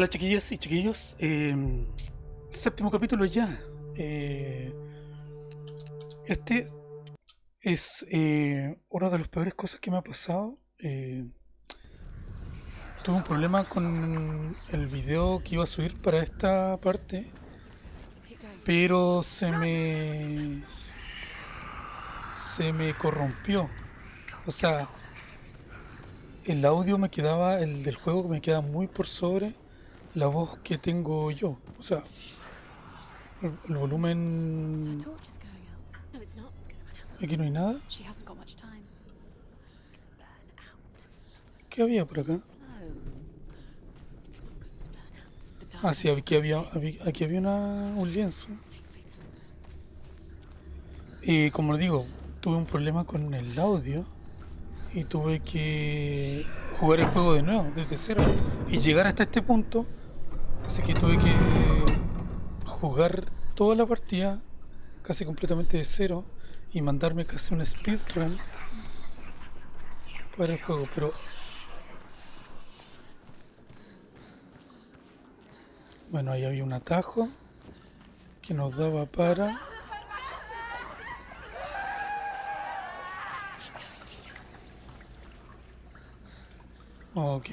Hola chiquillas y chiquillos, eh, séptimo capítulo ya. Eh, este es eh, una de las peores cosas que me ha pasado. Eh, tuve un problema con el video que iba a subir para esta parte, pero se me se me corrompió. O sea, el audio me quedaba, el del juego me queda muy por sobre la voz que tengo yo. O sea, el, volumen... Aquí no hay nada. ¿Qué había por acá? Ah, sí, aquí había, había- aquí había una- un lienzo. Y como les digo, tuve un problema con el audio y tuve que jugar el juego de nuevo, desde cero, y llegar hasta este punto. Así que tuve que jugar toda la partida casi completamente de cero y mandarme casi un speedrun para el juego, pero bueno, ahí había un atajo que nos daba para Ok.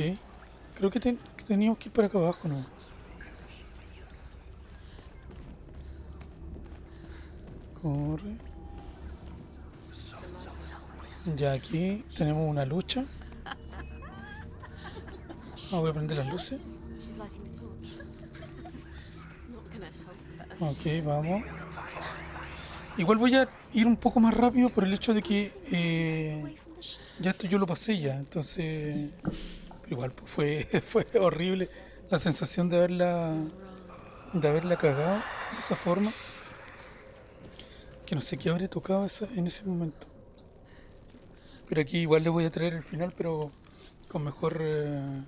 Creo que, que teníamos que ir para acá abajo, ¿no? Corre. Ya aquí tenemos una lucha. Ah, voy a prender las luces. Ok, vamos. Igual voy a ir un poco más rápido por el hecho de que eh, ya esto yo lo pasé ya, entonces igual pues, fue, fue horrible la sensación de haberla de haberla cagado de esa forma que no sé qué habría tocado en ese momento pero aquí igual le voy a traer el final pero con mejor eh,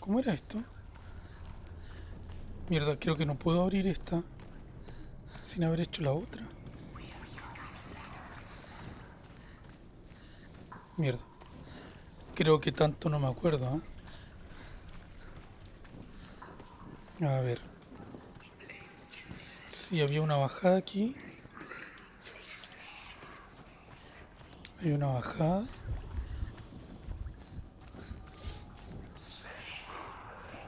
¿cómo era esto? mierda creo que no puedo abrir esta sin haber hecho la otra. Mierda. Creo que tanto no me acuerdo, ¿ah? A ver. Sí, había una bajada aquí. Hay una bajada.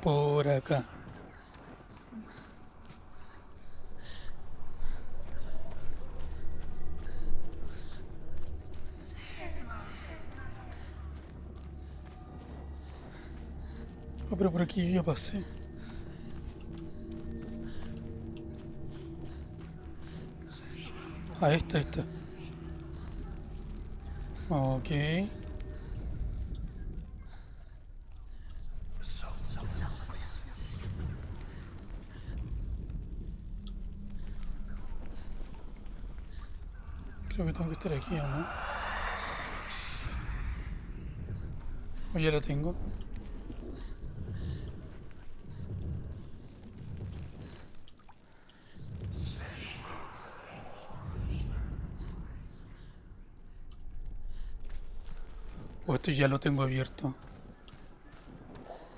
Por acá. Ah, pero por aquí ya pasé. Ah, esta, esta. Ok. Creo que tengo que estar aquí, ¿o no? O ya la tengo. Esto ya lo tengo abierto.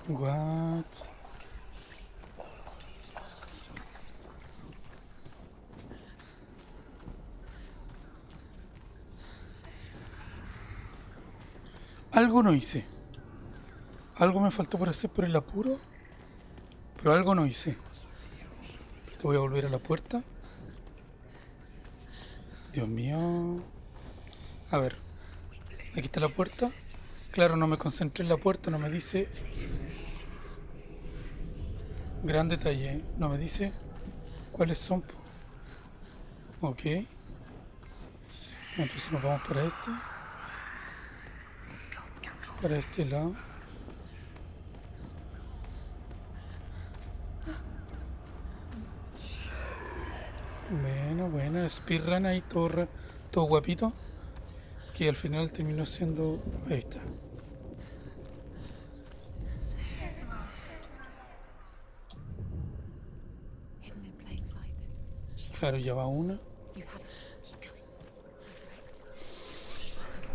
What? Algo no hice. Algo me faltó por hacer por el apuro. Pero algo no hice. Te voy a volver a la puerta. Dios mío. A ver. Aquí está la puerta. Claro, no me concentré en la puerta, no me dice. Gran detalle, no me dice cuáles son. Ok. Entonces nos vamos para este. Para este lado. Bueno, bueno, speedrun ahí todo, todo guapito que al final terminó siendo. Ahí Claro, ya va una.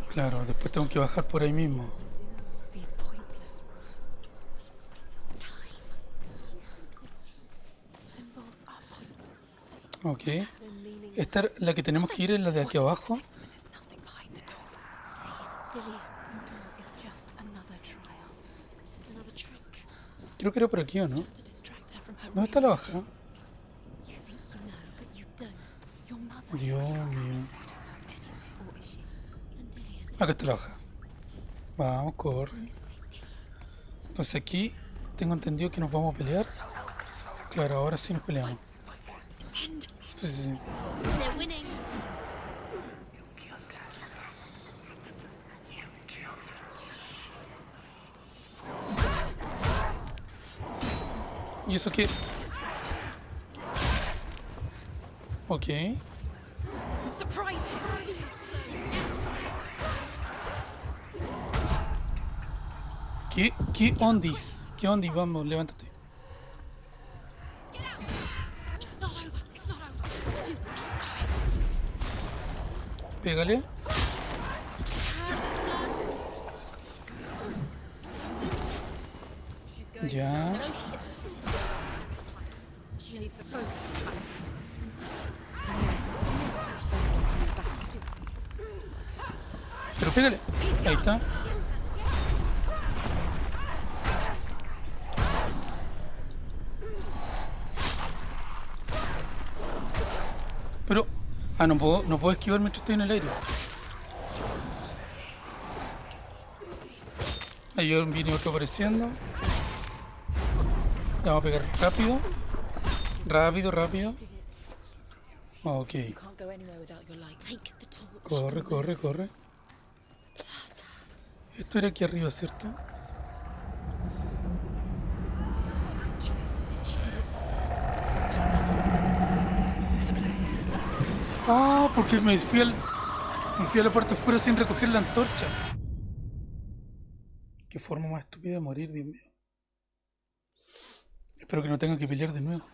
Claro, después tengo que bajar por ahí mismo. Ok. Esta es la que tenemos que ir es la de aquí abajo. Creo que era por aquí, ¿o no? ¿Dónde está la baja? Dios mío. Acá está la baja. Vamos, corre. Entonces aquí tengo entendido que nos vamos a pelear. Claro, ahora sí nos peleamos. Sí, sí, sí. They're winning. ¿Y eso qué? Ok. Surprise him. ¿Qué, qué ondis? ¿Qué ondis? Vamos, levántate. It's not over. It's not over. You keep going. Pégale. Ya. She needs to focus. Pero pégale. Ahí está. Pero... Ah, no puedo, no puedo esquivar mientras estoy en el aire. Ahí viene otro apareciendo. Le vamos a pegar rápido. Rápido, rápido. Ok. Corre, corre, corre. Esto era aquí arriba, ¿cierto? Ah, porque me fui al. Me fui a la puerta oscura sin recoger la antorcha. Qué forma más estúpida de morir, Dios mío. Espero que no tenga que pelear de nuevo.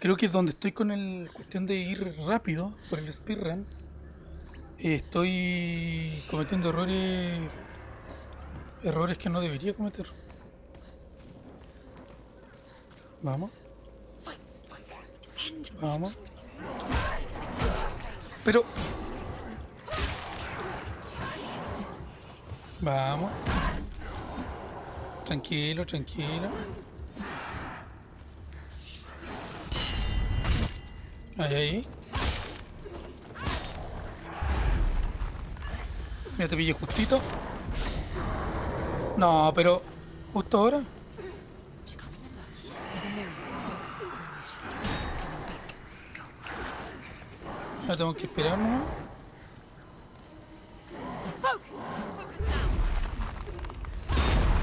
Creo que es donde estoy con el cuestión de ir rápido por el speedrun. Estoy cometiendo errores. Errores que no debería cometer. Vamos, vamos. Pero. Vamos. Tranquilo, tranquilo. Ahí, ahí. Mira, te pillé justito. No, pero. Justo ahora. No tengo que esperar, ¿no?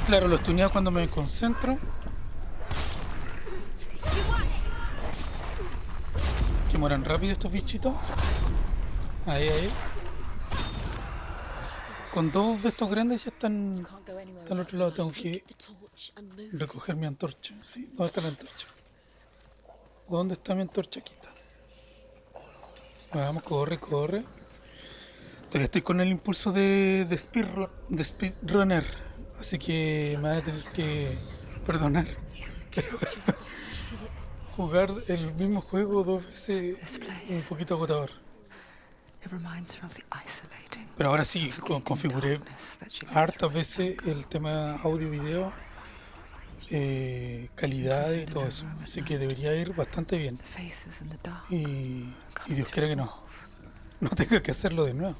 Claro, lo estuneado cuando me concentro. Que mueran rápido estos bichitos. Ahí, ahí. Con dos de estos grandes ya están. Can't go anywhere Está al otro lado, tengo que recoger mi antorcha. Sí, ¿dónde está la antorcha? ¿Dónde está mi antorcha? Aquí está. Vamos, corre, corre. Todavía estoy con el impulso de, de, speedru- de speedrunner. Así que me van a tener que perdonar. It. Jugar el mismo juego dos veces es un poquito agotador. It reminds her of the isolating. Pero ahora sí, configuré hartas veces el tema audio-video, eh, calidad y todo eso. Así que debería ir bastante bien. Y, y Dios quiera que no, no tenga que hacerlo de nuevo.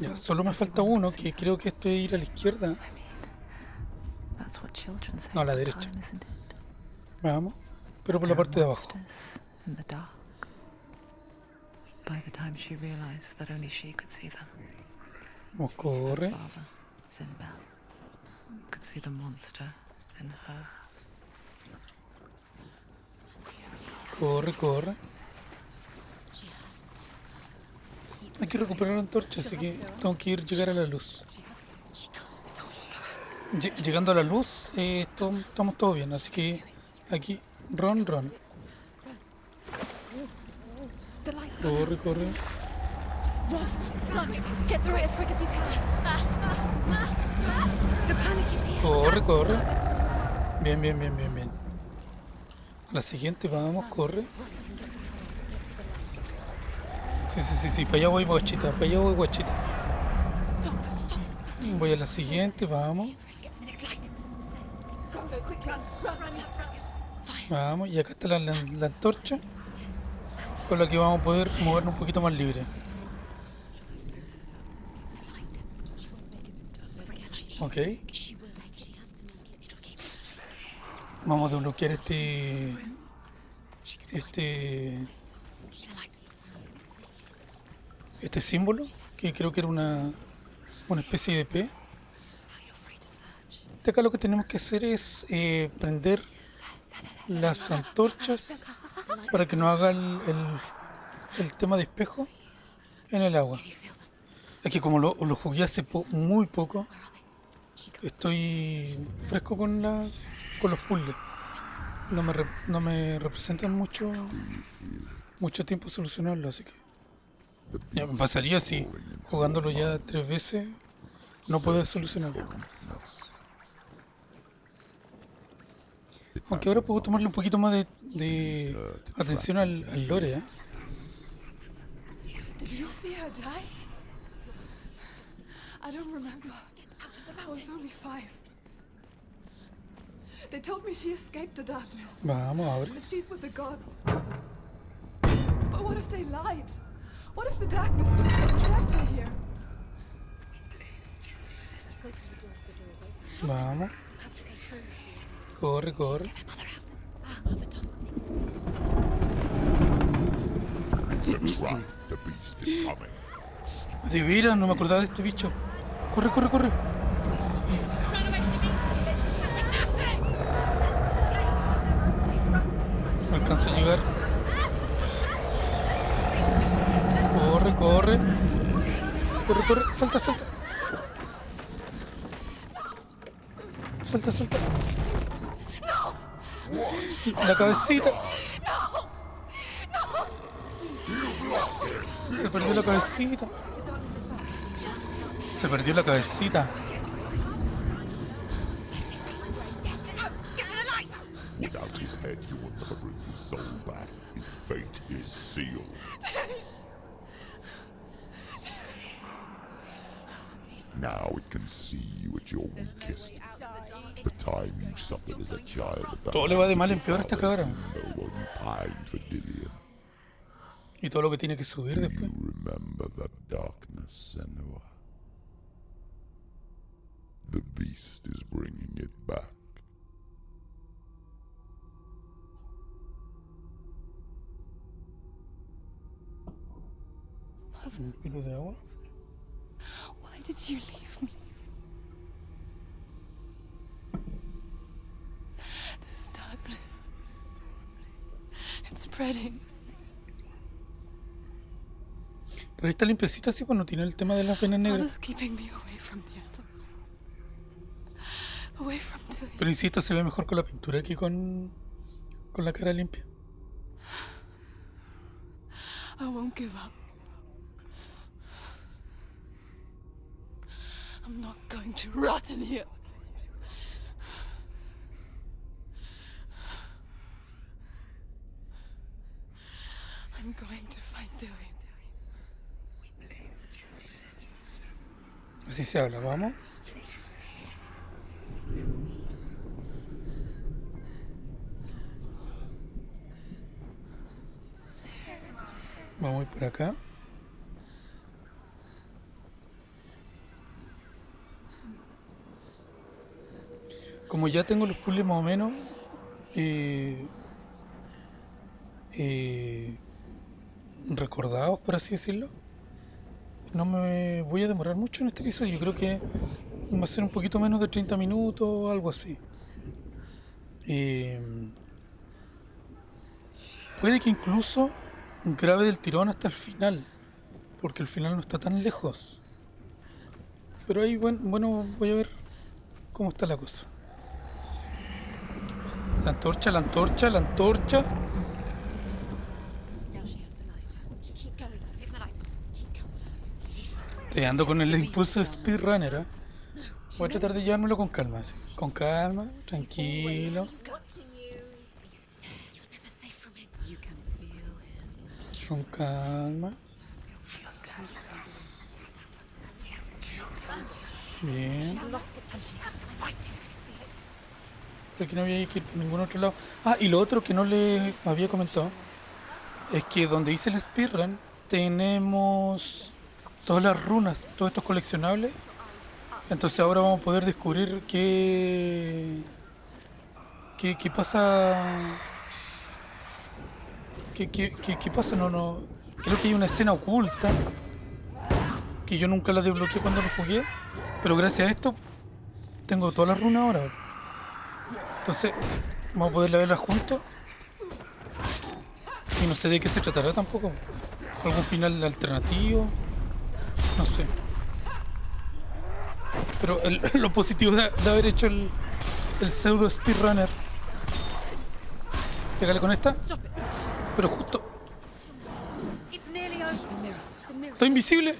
Ya, solo me falta uno, que creo que esto es ir a la izquierda. No, a la derecha. Vamos, pero por la parte de abajo. monsters In the dark. By the time she realized that only she could see them, father, could see the monster in her. Corre, corre. Hay que recuperar la antorcha, así que tengo que ir llegar a la luz. Llegando a la luz, eh, to- estamos todo bien, así que aquí, ron, ron. The light's Corre, corre. Run! Run! Get through it as quick as you can. The panic is here. Corre, corre. Bien, bien, bien, bien, bien. La siguiente, vamos, corre. Sí, sí, sí, sí, para allá voy guachita, para allá voy guachita. Voy a la siguiente, vamos, vamos. Y acá está la, la- la antorcha, con la que vamos a poder movernos un poquito más libre. Ok, vamos a desbloquear este... Este... Este símbolo, que creo que era una, una especie de P. De acá lo que tenemos que hacer es eh, prender las antorchas para que no haga el, el- tema de espejo en el agua. Es que como lo, jugué hace po- muy poco, estoy fresco con, la, con los puzzles. No me, no me representan mucho, mucho tiempo solucionarlo, así que... Me pasaría si jugándolo ya tres veces no puedo solucionarlo. Aunque ahora puedo tomarle un poquito más de, de atención al, al lore, ¿eh? Did you see her die? I don't remember. I was only five. They told me she escaped the darkness. Vamos, abre. That she's with the gods. But what if they lied? What if the darkness took her and trapped her here? Go through the door. The door is open. Vamos. Have to go through. Corre, corre. De veras, no me acordaba de este bicho. Corre, corre, corre. No alcanzo a llegar. Corre, corre. Corre, corre. Salta, salta. Salta, salta. La cabecita. Se perdió la cabecita. Se perdió la cabecita. Without his head, you will never bring his soul back. His fate is sealed. Now it can see you at your weakest. The time you suffered as a child. the Todo le va de mal en peor a esta fathers cabra. you know while you pined for Dillian. Y todo lo que tiene que subir después. you remember that darkness, Senua? The beast is bringing it back. Poquito. Why did you leave spreading. Pero está limpiecita así, pues no tiene el tema de las venas negras. Pero insisto, se ve mejor con la pintura que con, con la cara limpia. I won't give up. I'm not going to rot in here. I'm going to find. Así se habla, vamos. Vamos a ir por acá. Como ya tengo los puzzles más o menos eh, eh, recordados, por así decirlo, no me voy a demorar mucho en este episodio. Yo creo que va a ser un poquito menos de 30 minutos o algo así. Eh, puede que incluso grabe del tirón hasta el final, porque el final no está tan lejos. Pero ahí, bueno, bueno voy a ver cómo está la cosa. La antorcha, la antorcha, la antorcha. Now she has the light. Keep going. Save the light. Keep going. Te ando con el impulso de speedrunner, ¿eh? Voy a tratar de llevármelo con calma, así. Con calma, tranquilo, con calma. Bien. Pero aquí no había que ir por ningún otro lado. Ah, y lo otro que no le había comentado es que donde hice el speedrun tenemos todas las runas, todos estos coleccionables. Entonces ahora vamos a poder descubrir qué. qué, qué pasa. ¿Qué, qué, qué, pasa? No, no. Creo que hay una escena oculta que yo nunca la desbloqueé cuando lo jugué. Pero gracias a esto tengo todas las runas ahora. Entonces, vamos a poder verlas juntos. Y no sé de qué se tratará tampoco. ¿Algún final alternativo? No sé. Pero el- lo positivo de, de haber hecho el, el pseudo speedrunner. Pégale con esta. Pero justo. Estoy invisible.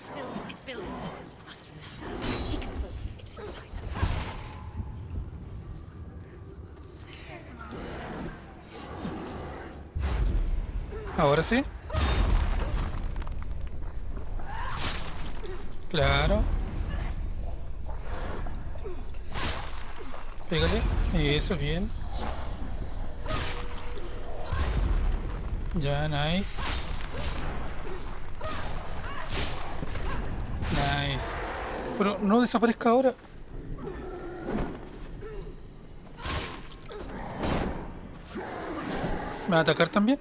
Build. It's Claro. Pégale. Eso, bien. Ya, nice. Nice. Pero no desaparezca ahora. ¿Me va a atacar también?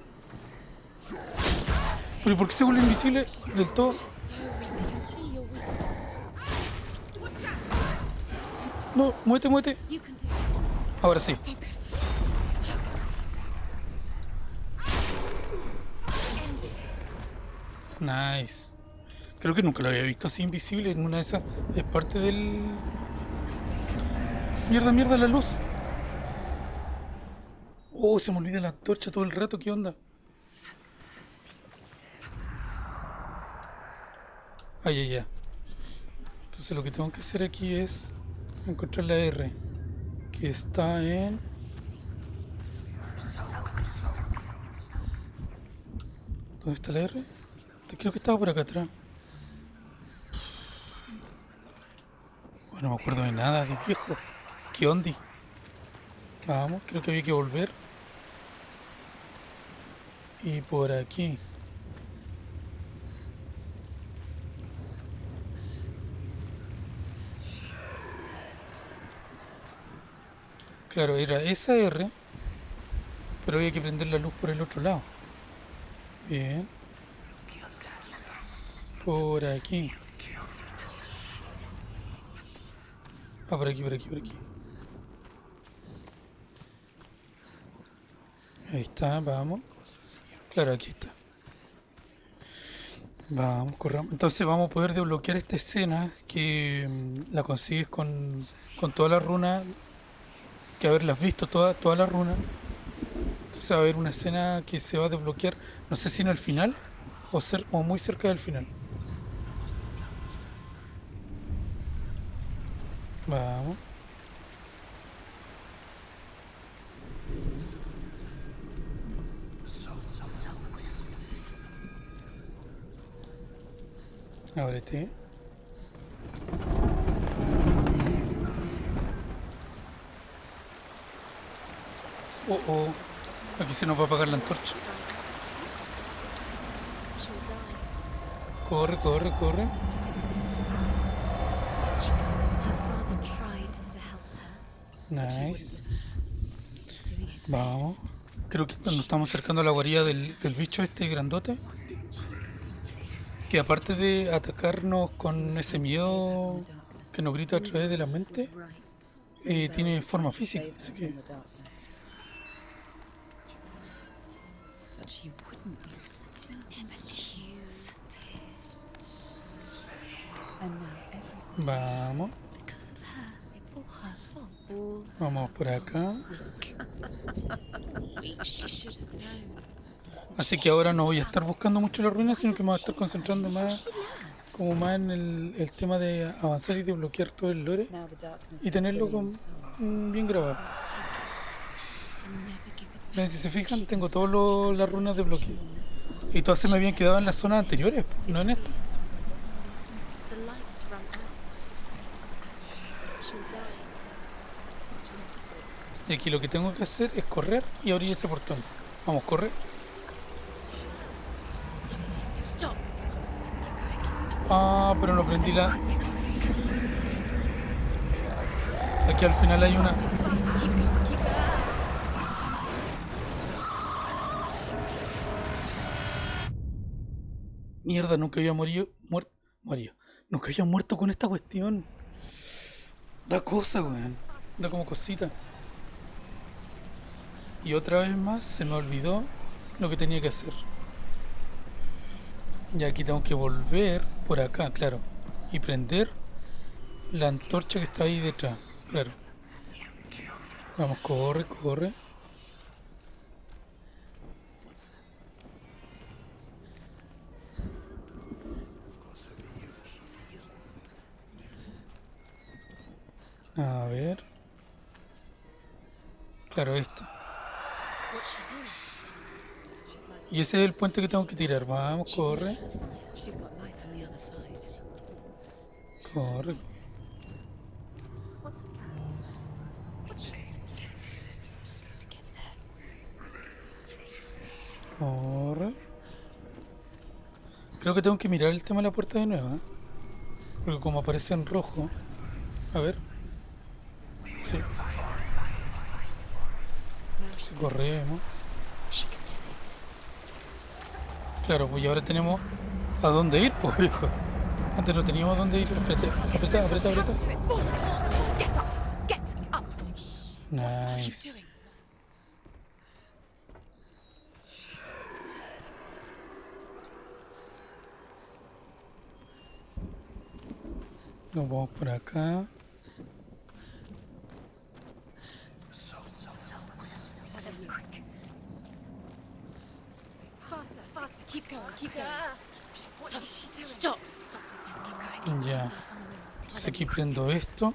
¿Pero ¿y por qué se vuelve invisible del todo? No, muévete, muévete. Ahora sí. Nice. Creo que nunca lo había visto así invisible en una de esas. Es parte del. Mierda, mierda, la luz. Oh, se me olvida la antorcha todo el rato. ¿Qué onda? Ay, ay, ay. Entonces lo que tengo que hacer aquí es encontrar la R. Que está en. ¿Dónde está la R? Creo que estaba por acá atrás. Bueno, no me acuerdo de nada, de viejo. ¿Qué ondi? Vamos, creo que había que volver. Y por aquí. Claro, era esa R, pero había que prender la luz por el otro lado. Bien. Por aquí. Ah, por aquí, por aquí, por aquí. Ahí está, vamos. Claro, aquí está. Vamos, corramos. Entonces vamos a poder desbloquear esta escena que mm, la consigues con, con toda la runa. Que haberlas visto toda, toda la runa. Entonces va a haber una escena que se va a desbloquear. No sé si en el final o, cer- o muy cerca del final. Vamos. Ábrete. Oh, oh. Aquí nos va a apagar la antorcha. Corre, corre, corre. Nice. Vamos. Creo que nos estamos acercando a la guarida del, del bicho este grandote. Que aparte de atacarnos con ese miedo que nos grita a través de la mente, eh, tiene forma física. Así que But she wouldn't vamos. Vamos por acá. Así que ahora no voy a estar buscando mucho la ruina, sino que me voy a estar concentrando más como más en el, el tema de avanzar y desbloquear todo el lore y tenerlo con, bien grabado. Ven, si se fijan, tengo todas las runas de bloqueo. Y todas se me habían quedado en las zonas anteriores, no en esta. Y aquí lo que tengo que hacer es correr y abrir ese portón. Vamos, corre. Stop. Ah, pero no prendí la... Aquí al final hay una... Mierda, nunca había morido... Muerto... Morido. Nunca había muerto con esta cuestión. Da cosa, weón. Da como cosita. Y otra vez más se me olvidó lo que tenía que hacer. Y aquí tengo que volver por acá, claro. Y prender la antorcha que está ahí detrás, claro. Vamos, corre, corre. A ver. Esto. Y ese es el puente que tengo que tirar. Vamos, corre. Corre. Corre. Creo que tengo que mirar el tema de la puerta de nuevo. ¿eh? Porque como aparece en rojo. A ver. Sí. Corremos. Claro, pues ahora tenemos a dónde ir, pues viejo. Antes no teníamos dónde ir. Get up! Get up! Nice. Nos vamos por acá. Ya. Entonces aquí prendo esto.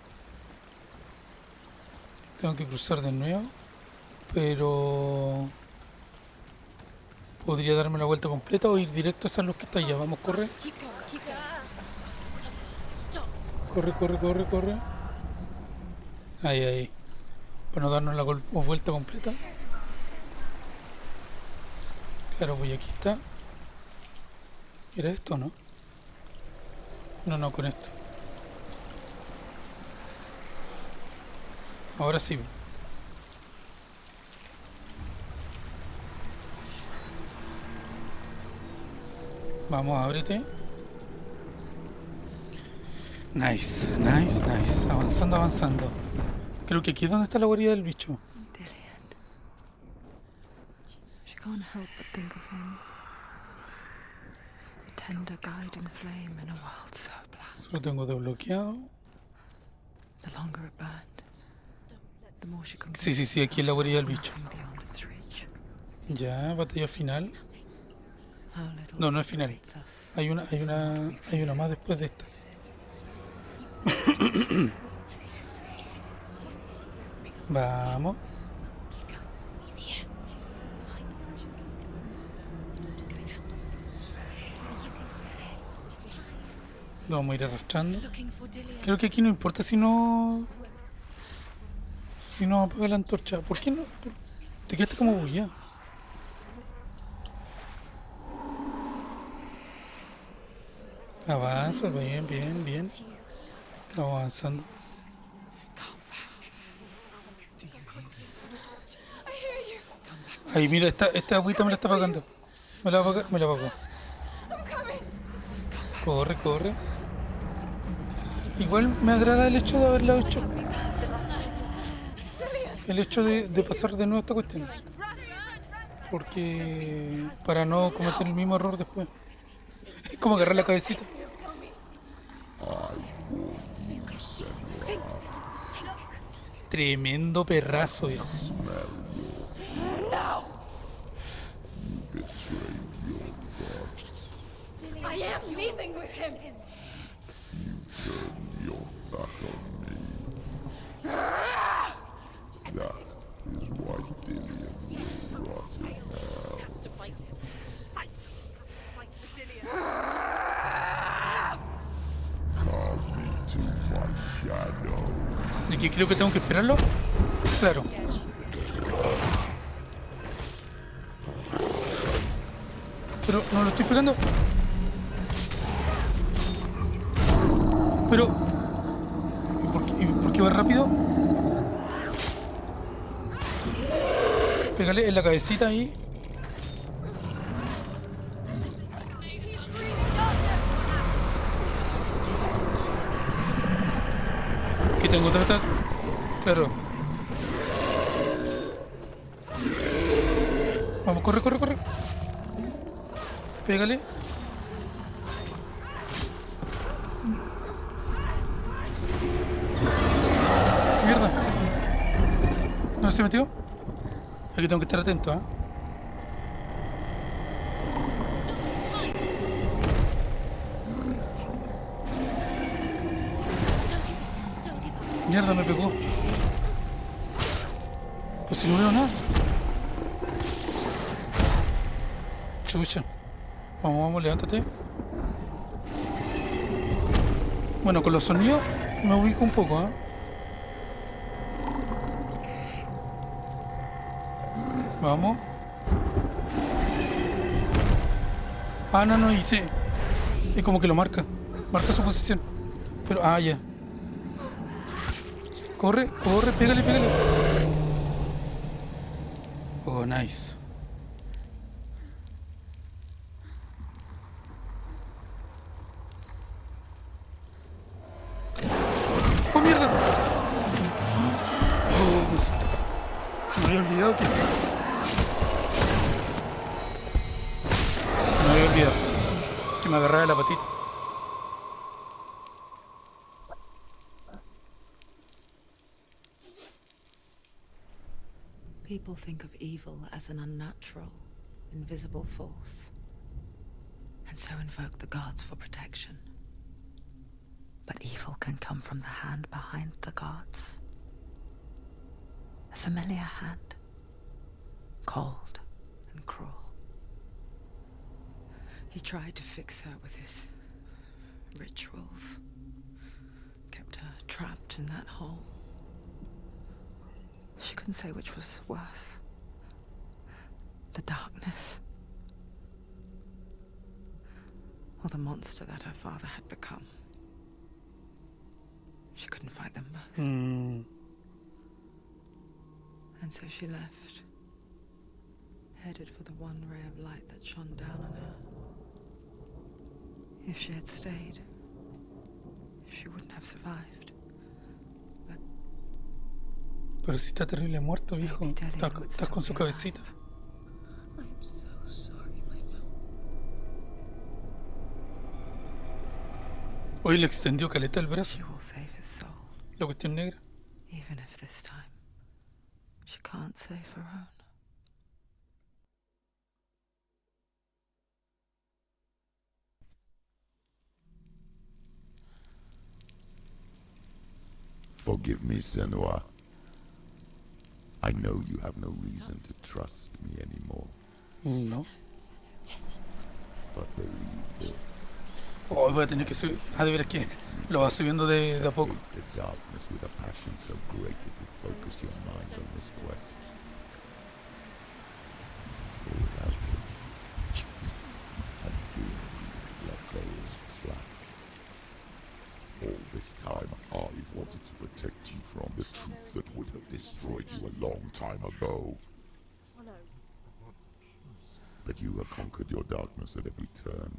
Tengo que cruzar de nuevo. Pero... Podría darme la vuelta completa o ir directo a esa luz que está allá. Vamos, corre. Corre, corre, corre, corre. Ahí, ahí. Para no darnos la vuelta completa. Claro, pues aquí está. ¿Era esto no? No, no, con esto. Ahora sí. Vamos, ábrete. Nice, nice, nice. Avanzando, avanzando. Creo que aquí es donde está la guarida del bicho. She can't help but think of. The tender guiding flame in a world so black. Solo tengo desbloqueado. The longer it burned, the more she convinced Sí, sí, sí, aquí es la guarida del bicho. Ya, batalla final. No, no es final. Hay una, hay una, hay una más después de esta. Vamos. Lo vamos a ir arrastrando. Creo que aquí no importa si no. Si no apaga la antorcha. ¿Por qué no? Te quedaste como bugueado. Avanza, bien, bien, bien. Estamos avanzando. Ahí, mira, esta, esta agüita me la está apagando. Me la me la apagó. Corre, corre. Igual me agrada el hecho de haberla hecho. El hecho de, pasar de nuevo esta cuestión. Porque para no cometer el mismo error después. Es como agarrar la cabecita. Tremendo perrazo, viejo. That is Aquí creo que tengo que esperarlo. Claro. Pero no lo estoy pegando. Pero ¿y por qué, y por qué va rápido? Pégale en la cabecita ahí. Que tengo otra ataque. Claro. Vamos, corre, corre, corre. Pégale. ¿No se metió? Aquí tengo que estar atento, ¿ah? Mierda, me pegó. Pues si no veo nada. Chucha. Vamos, vamos, levántate. Bueno, con los sonidos me ubico un poco, ¿ah? Vamos. Ah, no, no, hice. Es como que lo marca. Marca su posición. Pero, ah, ya. Corre, corre, pégale, pégale. Oh, nice. Oh, mierda. Oh, me había olvidado que... me la patita. People think of evil as an unnatural, invisible force, and so invoke the gods for protection. But evil can come from the hand behind the gods. A familiar hand, cold and cruel. He tried to fix her with his rituals, kept her trapped in that hole. She couldn't say which was worse. The darkness. Or the monster that her father had become. She couldn't fight them both. Mm, And so she left. Headed for the one ray of light that shone down on her. If she had stayed, she wouldn't have survived. pero si está terrible muerto, viejo. Estás estás con su cabecita. Hoy le extendió caleta el brazo. La cuestión negra. even if this time she can't save her own. Forgive me, Senua. I know you have no reason to trust me anymore, No. Listen. but believe this. Oh, voy a tener que subir. Ah, de veras que lo va subiendo de, de a poco. Hate the darkness with a passion so great it will focus your mind on this quest. For without it, Yes. I fear you let those slack. All this time, I've wanted to protect you from the truth that would have destroyed you a long time ago. But you have conquered your darkness at every turn.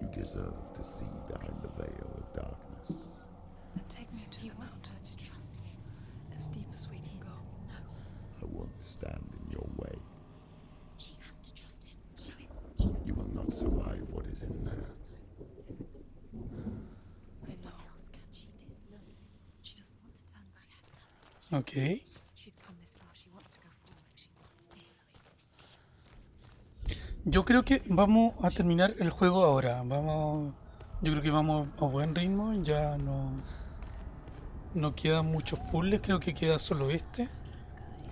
You deserve to see behind the veil of darkness. Then take me to He the wants mountain, to trust him. as deep as we can go. I won't stand in your way. She has to trust him. You will not survive what is in there. This Yo creo que vamos a terminar el juego ahora. Vamos. Yo creo que vamos a buen ritmo. Ya no. No quedan muchos puzzles. Creo que queda solo este.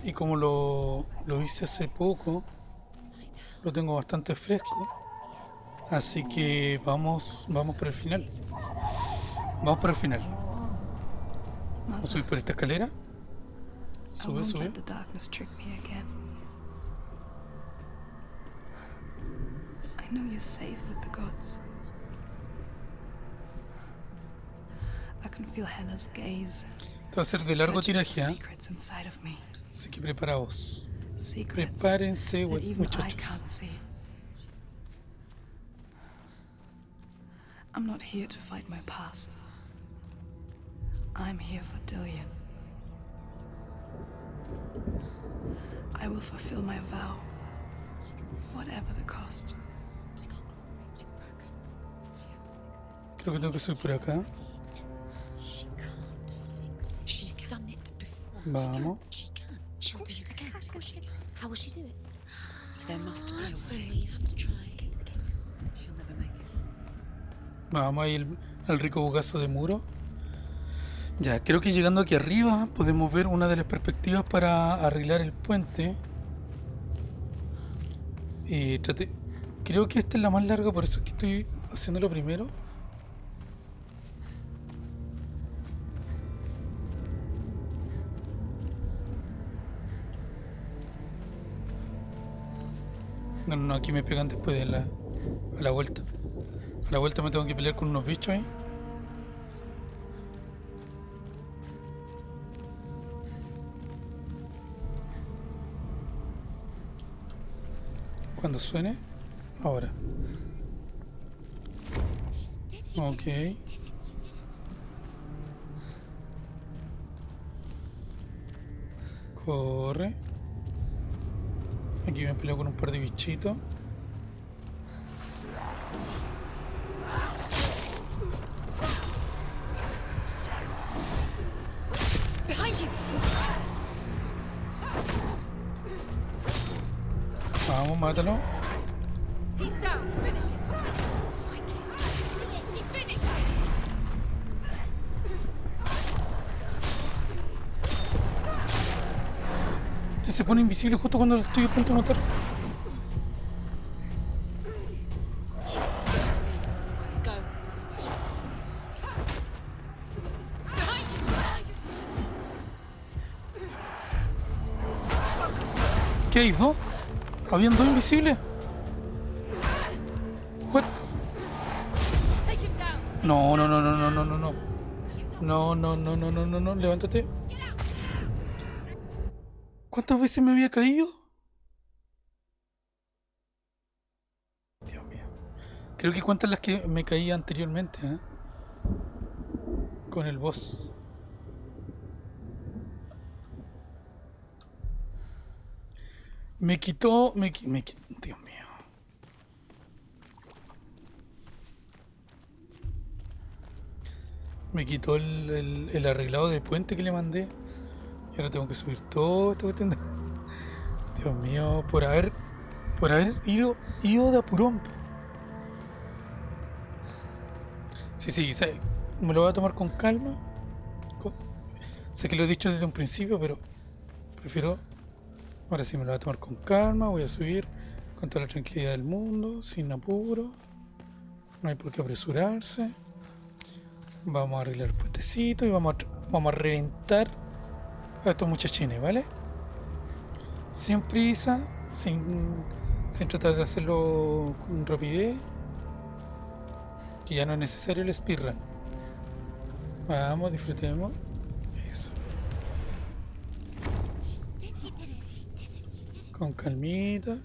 Y como lo, lo hice hace poco, lo tengo bastante fresco. Así que vamos, vamos por el final. Vamos por el final. Vamos a subir por esta escalera. I won't let the darkness trick me again. I know you're safe with the gods. I can feel Hela's gaze. Esto va a ser de largo tiraje, ¿eh? secrets inside of me. Así que preparaos. Secrets Prepárense, that güey, even I muchachos. can't see. I'm not here to fight my past. I'm here for Dillian. I will fulfill my vow, whatever the cost. Creo que tengo que subir por acá. She can't fix it. She's done it before. Vamos. She can. She'll do it again. Of course she can. How will she do it? There must be a way. Somewhere you have to try. She'll never make it. Vamos ahí el, el rico bugazo de muro. Ya, creo que llegando aquí arriba podemos ver una de las perspectivas para arreglar el puente. Y trate- Creo que esta es la más larga, por eso es que estoy haciéndolo primero. No, no, aquí me pegan después de la, a la vuelta. A la vuelta me tengo que pelear con unos bichos ahí. Cuando suene, ahora. Ok. Corre. Aquí me peleo con un par de bichitos. Este se pone invisible justo cuando estoy a punto de matar. ¿Qué dos? ¿Habían dos invisibles? What? No, no, no, no, no, no, no, no. No, no, no, no, no, no, no, levántate. ¿Cuántas veces me había caído? Dios mío. Creo que cuántas las que me caí anteriormente, ¿eh? Con el boss. Me quitó, me, me qui- Dios mío. Me quitó el, el- arreglado de puente que le mandé. Y ahora tengo que subir todo esta cuestión de- Dios mío, por haber. Por haber ido, ido de apurón. Sí, sí, me lo voy a tomar con calma. Sé que lo he dicho desde un principio, pero prefiero. Ahora sí me lo voy a tomar con calma. Voy a subir con toda la tranquilidad del mundo, sin apuro. No hay por qué apresurarse. Vamos a arreglar el puentecito y vamos a, vamos a reventar a estos muchachines, ¿vale? Sin prisa, sin, sin tratar de hacerlo con rapidez. Que ya no es necesario el speedrun. Vamos, disfrutemos. Con calmita.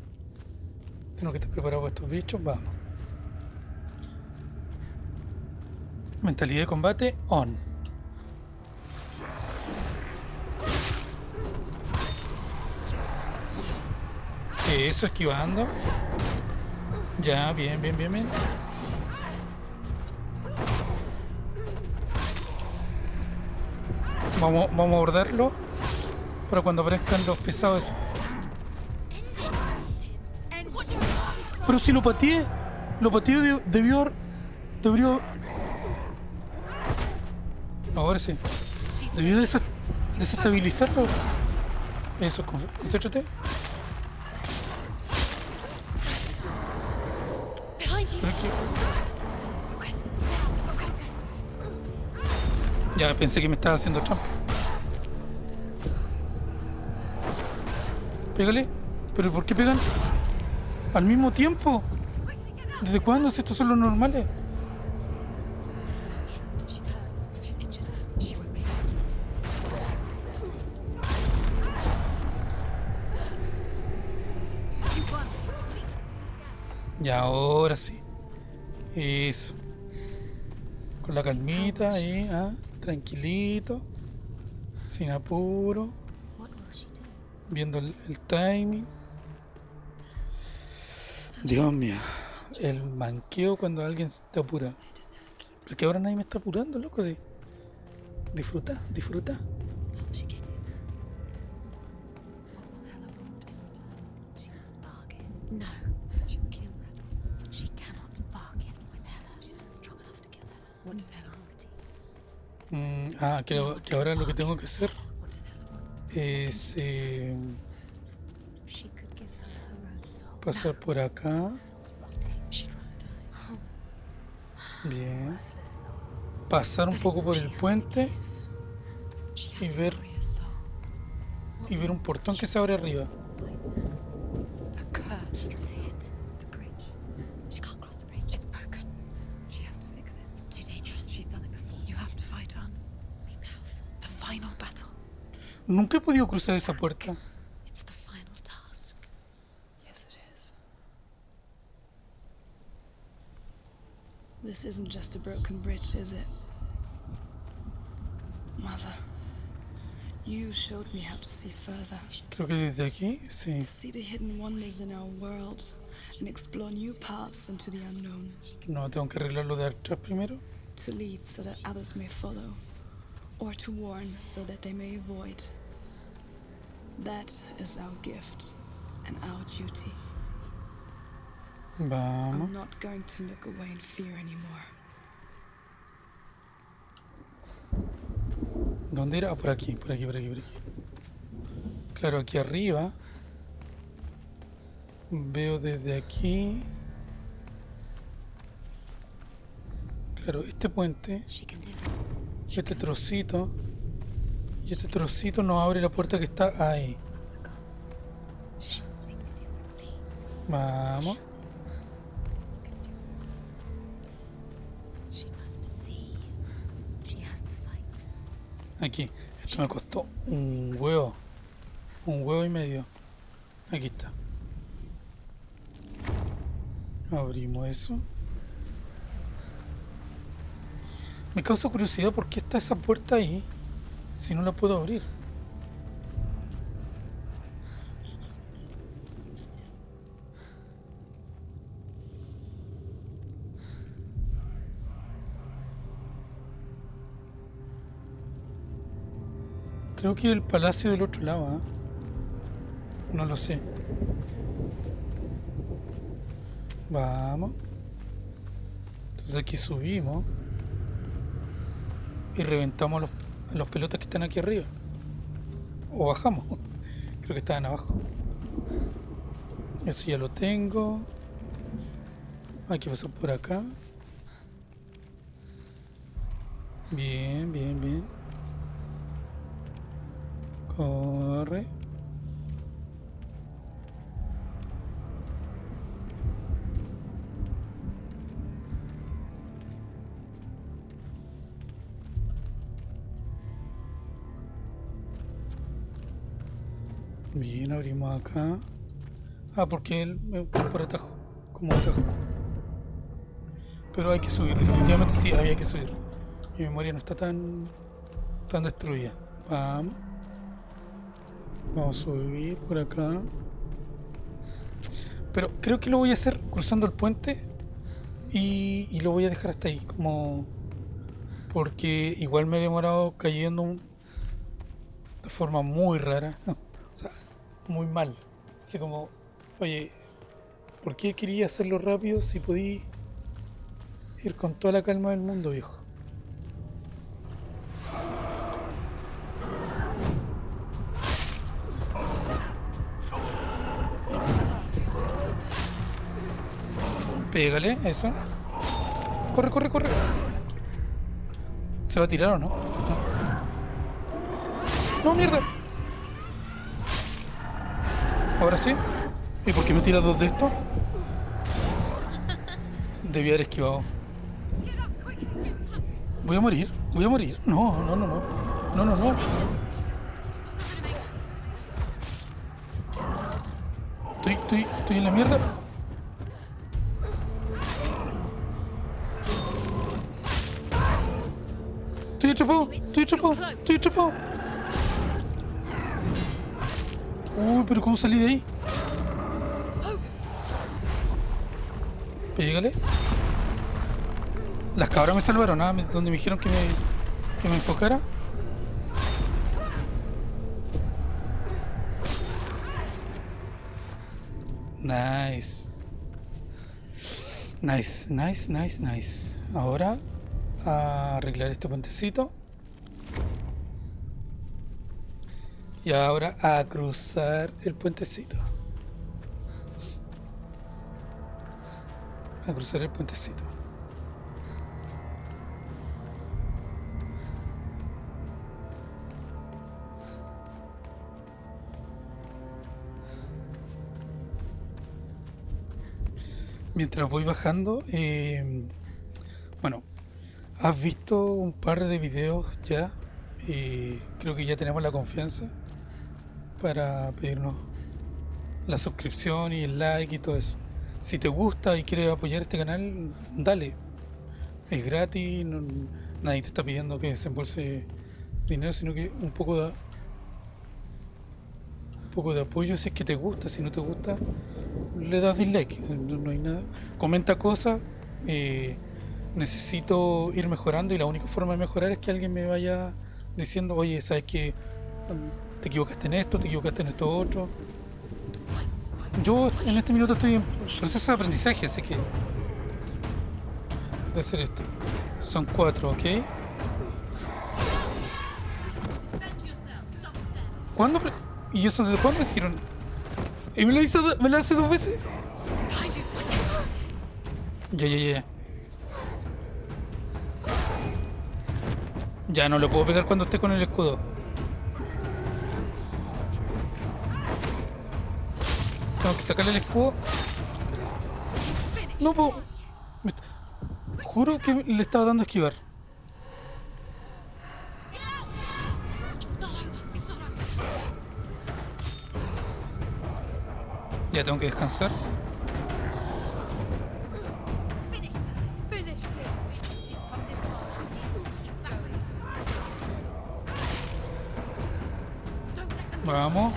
Tengo que estar preparado para estos bichos. Vamos. Mentalidad de combate on. Eso, esquivando. Ya, bien, bien, bien, bien. Vamos, vamos a abordarlo para cuando aparezcan los pesados. Pero si lo pateé, lo pateé de- debió debió ahora sí debió desa- desestabilizarlo eso con- concéntrate! Ya pensé que me estaba haciendo trampa. Pégale. ¿Pero por qué pegan? Al mismo tiempo. ¿Desde cuándo si estos son los normales? Y ahora sí. Eso. Con la calmita ahí, ah, tranquilito. Sin apuro. Viendo el timing. Dios mío. El manqueo cuando alguien te apura. Porque ahora nadie me está apurando, loco, sí. Disfruta, disfruta. Mm, ah, que, que ahora lo que tengo que hacer es eh, She could give her her own soul. Pasar por acá. Bien. Pasar un poco por el puente y ver- y ver un portón que se abre arriba. A curse. She can see it. This isn't just a broken bridge, is it? Mother, you showed me how to see further, Creo que desde aquí, sí. to see the hidden wonders in our world, and explore new paths into the unknown, No, tengo que arreglarlo de atrás primero. to lead so that others may follow, or to warn so that they may avoid. That is our gift and our duty. Anymore. ¿Dónde era? Ah, por aquí, por aquí, por aquí, por aquí. Claro, aquí arriba. Veo desde aquí. Claro, este puente, it. este trocito. Y este trocito nos abre la puerta que está ahí. Vamos. Aquí. Esto me costó un huevo. Un huevo y medio. Aquí está. Abrimos eso. Me causa curiosidad por qué está esa puerta ahí si no la puedo abrir. Creo que el palacio del otro lado, ¿ah? No lo sé. Vamos. Entonces aquí subimos. Y reventamos los, los pelotas que están aquí arriba. O bajamos. Creo que estaban abajo. Eso ya lo tengo. Hay que pasar por acá. Bien, bien, bien. Bien, abrimos acá. Ah, porque él me por atajo. Como atajo. Pero hay que subir, definitivamente sí, había que subir. Mi memoria no está tan, tan destruida. Vamos. Vamos a subir por acá. Pero creo que lo voy a hacer cruzando el puente y, lo voy a dejar hasta ahí. Como. Porque igual me he demorado cayendo de forma muy rara. o sea, muy mal. Así como, oye, ¿por qué quería hacerlo rápido si podía ir con toda la calma del mundo, viejo? Pégale, eso. Corre, corre, corre. ¿Se va a tirar o no? No. Mierda. Ahora sí. ¿Y por qué me tiras dos de estos? Debí haber esquivado. Voy a morir. Voy a morir. No, no, no, no. No, no, no. Estoy, estoy, estoy en la mierda. Estoy atrapado, estoy atrapado, estoy atrapado. Uy, pero ¿cómo salí de ahí? Pégale. Las cabras me salvaron, ¿ah? Donde me dijeron que me, que me enfocara. Nice. Nice, nice, nice, nice. Ahora a arreglar este puentecito. Y ahora a cruzar el puentecito. A cruzar el puentecito. Mientras voy bajando, eh, has visto un par de videos ya. y creo que ya tenemos la confianza para pedirnos la suscripción y el like y todo eso. Si te gusta y quieres apoyar este canal, dale. Es gratis, nadie te está pidiendo que desembolse dinero, sino que un poco de un poco de apoyo si es que te gusta, si no te gusta, le das dislike, no, no hay nada. Comenta cosas, eh, necesito ir mejorando y la única forma de mejorar es que alguien me vaya diciendo, oye, sabes que te equivocaste en esto, te equivocaste en esto otro. Yo en este minuto estoy en proceso de aprendizaje, así que de hacer esto. Son cuatro, ¿ok? ¿Cuándo? ¿Y eso desde cuándo me hicieron? ¿Y me lo hizo me lo hace dos veces? Ya, ya, ya. Ya no lo puedo pegar cuando esté con el escudo. Tengo que sacarle el escudo. No puedo. Juro que le estaba dando a esquivar. Ya tengo que descansar. Vamos.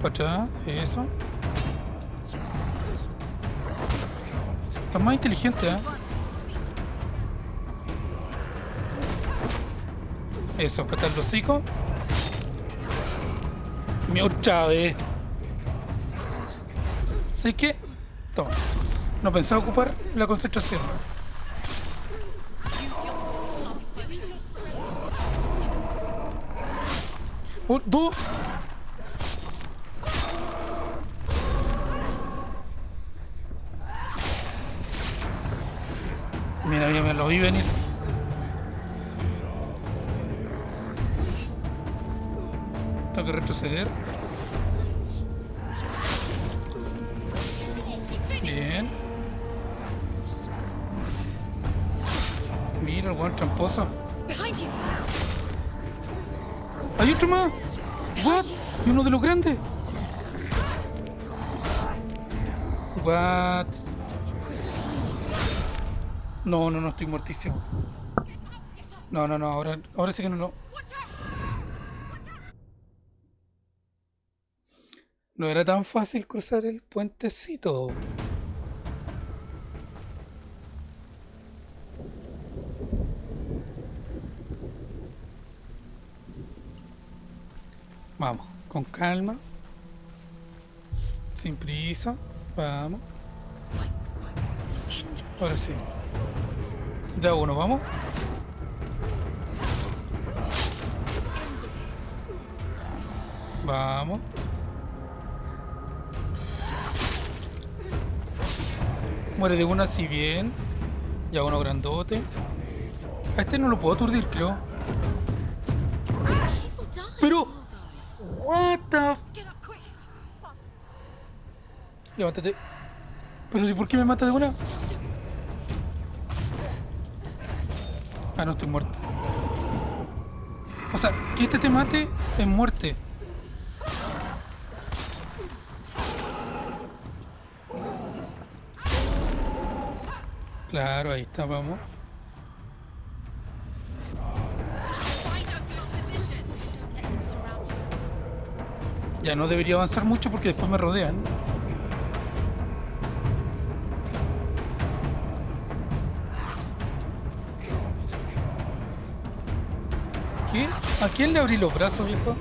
Para eso. Estás más inteligente, ¿eh? Eso, para el hocico. Mi otra. ¿Sabes qué? Toma. No pensaba ocupar la concentración. Un, dos. Mira, mira, me lo vi venir. Tengo que retroceder. Bien. Mira el tramposo. ¡Hay otro más! ¿What? ¿Y uno de los grandes? ¿What? No, no, no, estoy muertísimo. No, no, no, ahora, ahora sí que no, no. No era tan fácil cruzar el puentecito. Vamos, con calma. Sin prisa. Vamos. Ahora sí. De uno, vamos. Vamos. Muere de una si bien. Ya uno grandote. A este no lo puedo aturdir, creo. Pero. The. Levántate. Pero si, ¿por qué me mata de una? Ah, no estoy muerto. O sea, que este te mate es muerte. Claro, ahí está, vamos. Ya no debería avanzar mucho porque después me rodean. ¿Qué? ¿A quién le abrí los brazos, viejo?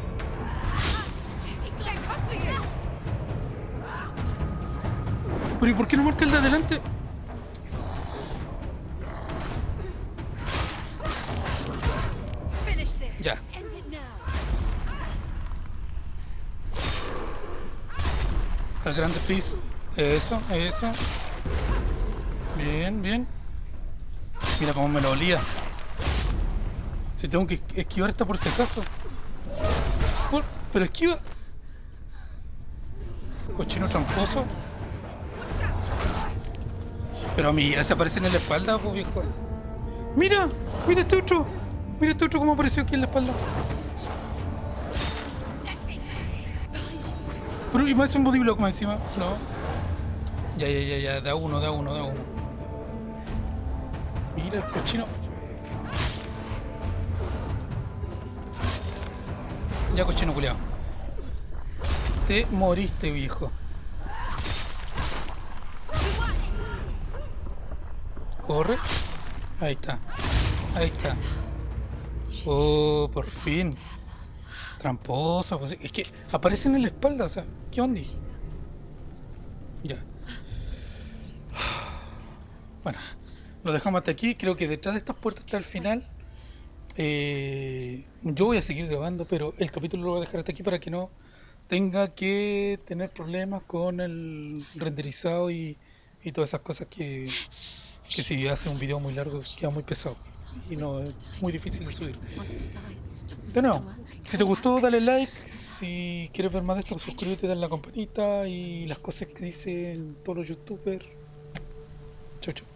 Pero ¿y por qué no marca el de adelante? Al grande pis. Eso, eso. Bien, bien. Mira cómo me lo olía. Si tengo que esquivar esta por si acaso. Pero esquiva. Cochino tramposo. Pero mira, se aparece en la espalda, pues viejo. Mira, mira este otro. Mira este otro cómo apareció aquí en la espalda. Pero y me hace un body block más encima. No. Ya, ya, ya, ya. Da uno, da uno, da uno. Mira el cochino. Ya, cochino culiao. Te moriste, viejo. Corre. Ahí está. Ahí está. Oh, por fin. Tramposa, pues es que aparecen en la espalda, o sea, ¿qué onda? Ya. Bueno, lo dejamos hasta aquí. Creo que detrás de estas puertas está el final. Eh, yo voy a seguir grabando, pero el capítulo lo voy a dejar hasta aquí para que no tenga que tener problemas con el renderizado y, y todas esas cosas que, que si hace un video muy largo queda muy pesado y no es muy difícil de subir. De nuevo, si te gustó dale like, si quieres ver más de esto suscríbete, dale la campanita y las cosas que dicen todos los youtubers. Chau chau.